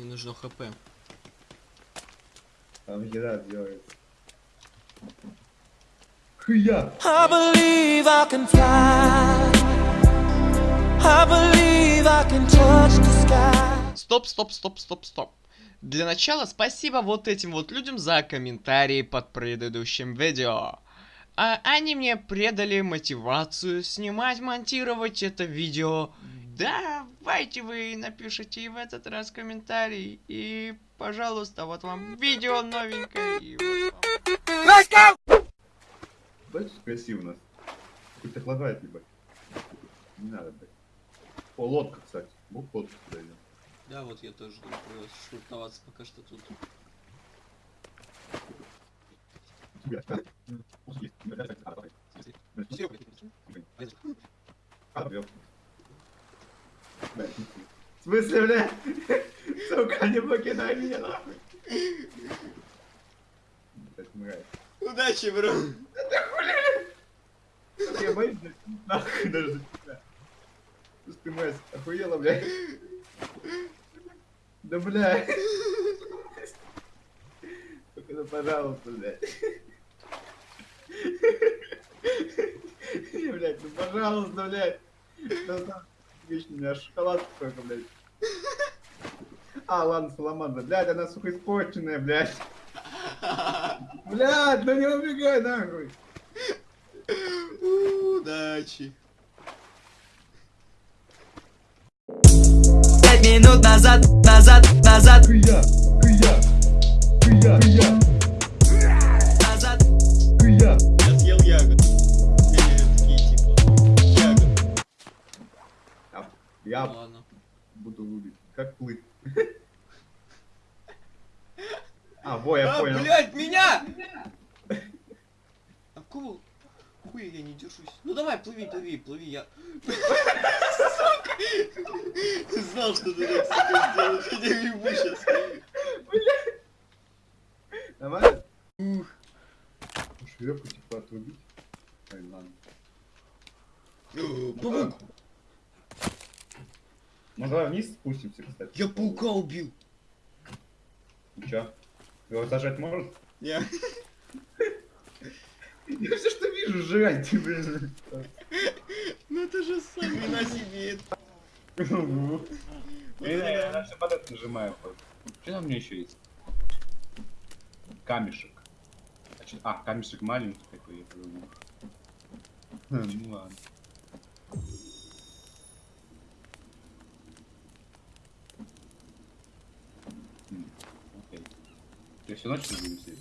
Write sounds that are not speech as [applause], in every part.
Мне нужно хп. Там еда делается. Хуя! I believe I can fly. I believe I can touch the sky. Стоп, стоп, стоп, стоп, стоп. Для начала спасибо вот этим вот людям за комментарии под предыдущим видео. А они мне предали мотивацию снимать, монтировать это видео. Давайте вы напишите и в этот раз комментарий. И, пожалуйста, вот вам видео новенькое. И вот вам. Знаете, что красиво у нас? Хоть охлаждает, ебать. Не надо, блядь. О, лодка, кстати. Мог лодку сюда идем. Да, вот я тоже думаю, швартоваться пока что тут. Тебя. В смысле, блядь? Сука, не покидай меня, нахуй. Блядь, мразь. Удачи, бро! Я боюсь, блядь, нахуй даже тебя. Слушай, ты, мразь, охуела, блядь. Да, блядь. Только ну, пожалуйста, блядь. Не, блядь, ну, пожалуйста, блядь. Да, да, Вечно у меня шоколад только, блядь. А, ладно, саламандра. Блядь, она, сука, испорченная, блядь. Блядь, ну не убегай, нахуй. Удачи! Пять минут назад, назад, назад, Хуя, хуя, хуя, хуя, Я Ладно. буду рубить. Как плыть? А, во, я а, понял. блядь, меня! А какого хуя я не держусь? Ну давай, плыви, плыви, плыви, я... Сука! Знал, что ты так, сука, сделаешь. Я тебя ебу сейчас. Нормально? Ух. Шлепку типа отрубить. Ой, ладно. Паук! Ну давай вниз спустимся, кстати. Я паука убил. И чё? Его сажать может? Не. Я все, что вижу, жрать, ты, блин. Ну это же сами на себе. Я на все подряд нажимаю. Что там у меня еще есть? Камешек. А, а, камешек маленький такой, я подумал. Хм, Ну ладно. Я всю ночь не буду сидеть.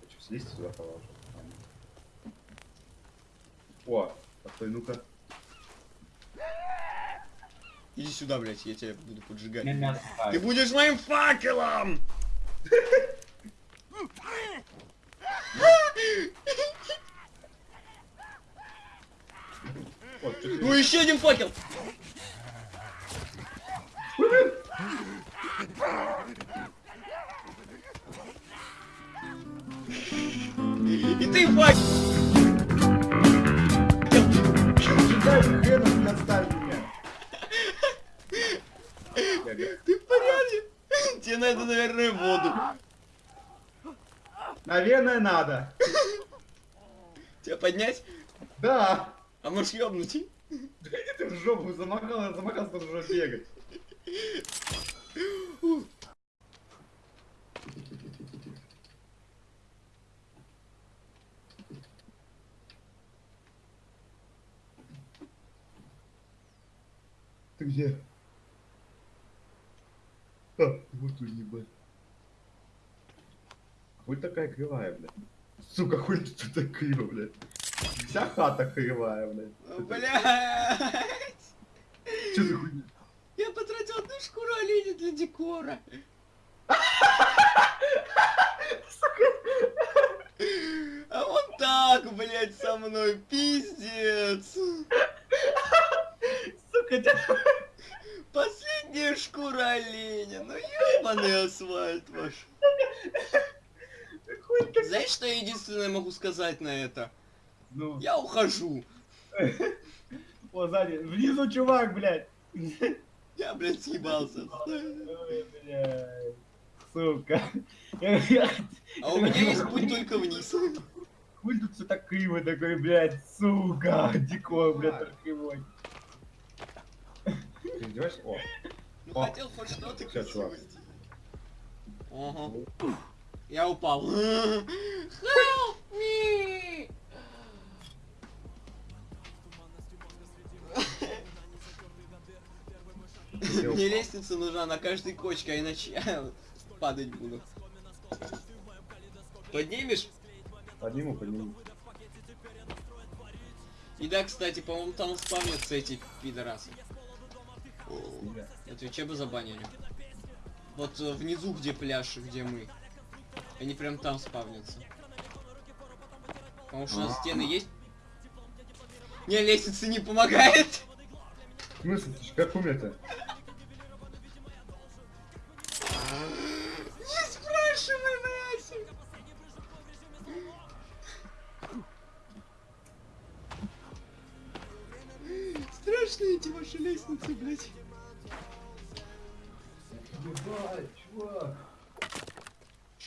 Хочу слезть сюда положу. О, постой, ну-ка. Иди сюда, блядь, я тебя буду поджигать. Ты будешь моим факелом! [laughs] Вот, чё ты- Ну еще один факел! И ты факел! Ты в порядке? Тебе надо, наверное, воду. Наверное, надо. Тебя поднять? Да. А можешь ёбнуть? Да ты в жопу замахал, замахался, тут уже бегать. Ты где? А, вот тут ебать. Хуй такая кривая, блядь. Сука, хуй тут так криво, блядь. Вся хата кривая, блядь. Блядь! Че за хуйня? Я потратил одну шкуру оленя для декора. А вот так, блядь, со мной, пиздец. Сука, тебя... Последняя шкура оленя, ну ёбаный асфальт ваш. Ты Знаешь, что я единственное могу сказать на это? Ну, Я ухожу. о, сзади. Внизу чувак, блядь. Я, блядь, съебался. Ой, блядь. Сука. А у меня есть путь только вниз. Хуй тут все так криво такой, блядь, сука. Дико, блядь, так кривой. Ты издеваешься? О, Ну О. хотел хоть что-то красиво сделать. Ага. Я упал. [laughs] Help Мне лестница нужна на каждой кочке, а иначе я [laughs] падать буду. Поднимешь? подниму, подниму. И да, кстати, по-моему, там спавнятся эти пидорасы. На Твиче бы забанили. Вот э, внизу, где пляж, где мы. Они прям там спавнятся. Потому что у нас А. стены есть. Не, лестница не помогает. В смысле, как умер-то?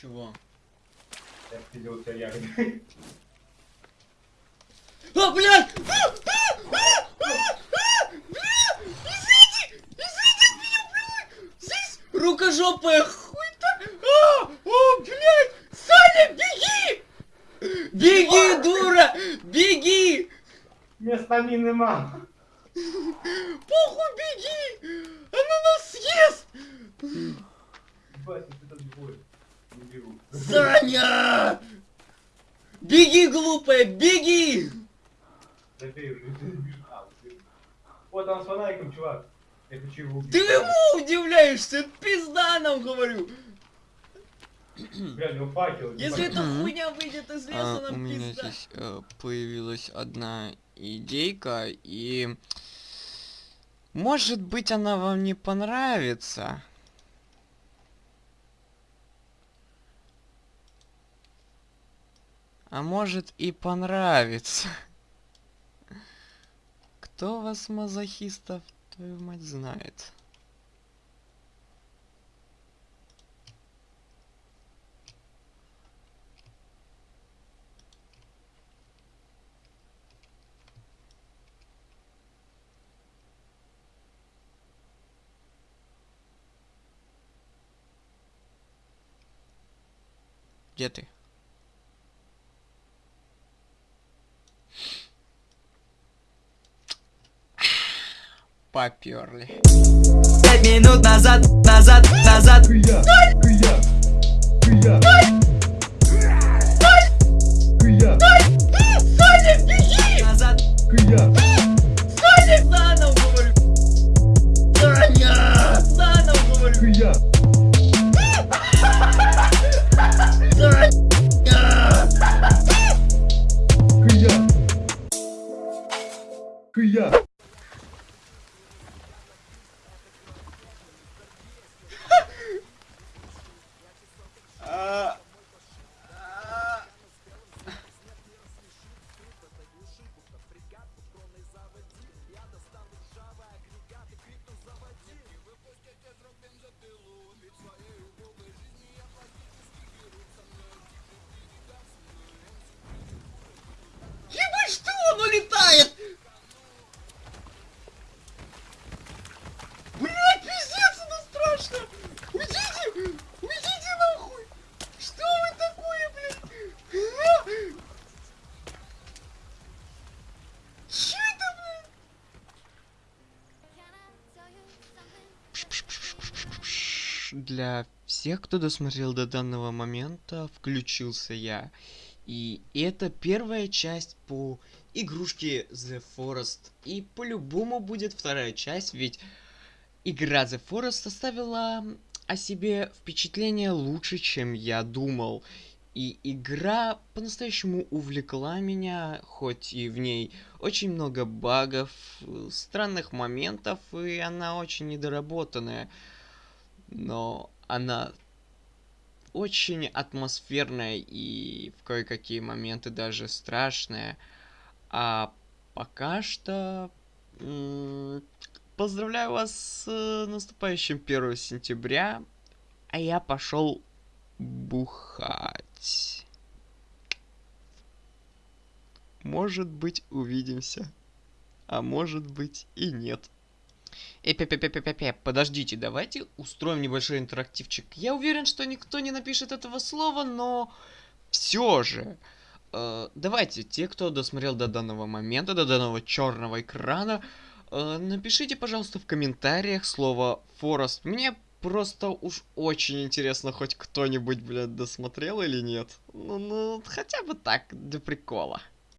Чего? Я видел тебя ягоды. А, блядь! Рукожопая хуйта! А, о, блядь! Саня, беги! Беги, дура! Беги! Места мины мам. Похуй, беги! Она нас съест! Ебать, ты бой. Беру. Саня! Беги, глупая, беги! Ты- Вот там с фонариком, чувак. Я хочу его убить. Ты ему удивляешься? Пизда нам, говорю! Бля, у него факел. Если эта хуйня выйдет из леса, А, у нам меня пизда. здесь э, появилась одна идейка, и может быть она вам не понравится. А может и понравится. Кто вас, мазохистов, твою мать, знает? Где ты? Поперли. Пять минут назад, назад, назад Кыя! Кыя! Кыя! Кыя! Саня, беги! назад Кыя! Для всех, кто досмотрел до данного момента, включился я. И это первая часть по игрушке The Forest. И по-любому будет вторая часть, ведь игра The Forest оставила о себе впечатление лучше, чем я думал. И игра по-настоящему увлекла меня, хоть и в ней очень много багов, странных моментов, и она очень недоработанная. Но она очень атмосферная и в кое-какие моменты даже страшная. А пока что... Поздравляю вас с э, наступающим 1 сентября. А я пошел бухать. Может быть, увидимся. А может быть и нет. Э, пе подождите, давайте устроим небольшой интерактивчик. Я уверен, что никто не напишет этого слова, но все же. э, давайте, те, кто досмотрел до данного момента, до данного черного экрана, э, напишите, пожалуйста, в комментариях слово Форест. Мне просто уж очень интересно, хоть кто-нибудь, блядь, досмотрел или нет. Ну, ну, хотя бы так, для прикола.